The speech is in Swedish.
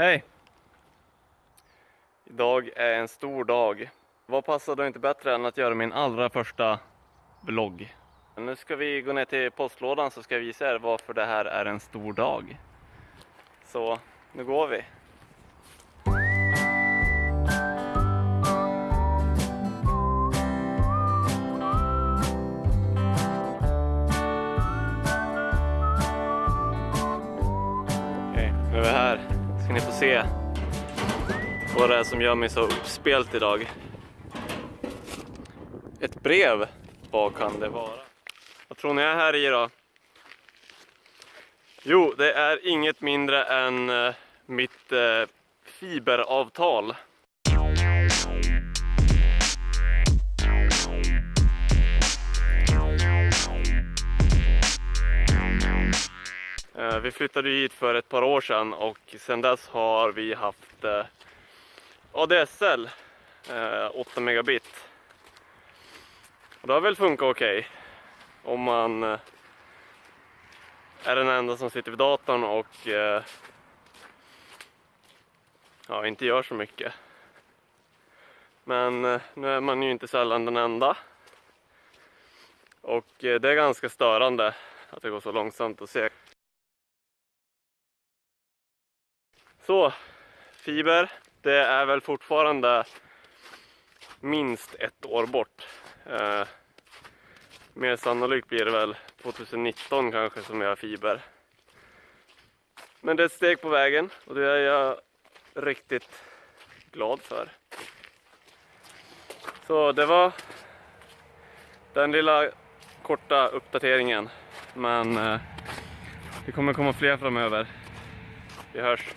Hej! Idag är en stor dag. Vad passar då inte bättre än att göra min allra första vlogg? Nu ska vi gå ner till postlådan så ska jag visa er varför det här är en stor dag. Så nu går vi. Okej, nu är vi här. Ska ni få se vad det är som gör mig så uppspelt idag. Ett brev, vad kan det vara? Vad tror ni är här i då? Jo, det är inget mindre än eh, mitt eh, fiberavtal. Eh, vi flyttade hit för ett par år sedan och sedan dess har vi haft eh, ADSL 8 eh, megabit. Och det har väl funkat okej om man är den enda som sitter vid datorn och ja, inte gör så mycket. Men nu är man ju inte sällan den enda. Och det är ganska störande att det går så långsamt att se. Så, fiber, det är väl fortfarande minst ett år bort. Eh, mer sannolikt blir det väl 2019 kanske som jag har fiber. Men det är ett steg på vägen och det är jag riktigt glad för. Så det var den lilla korta uppdateringen. Men eh, det kommer komma fler framöver. Vi hörs.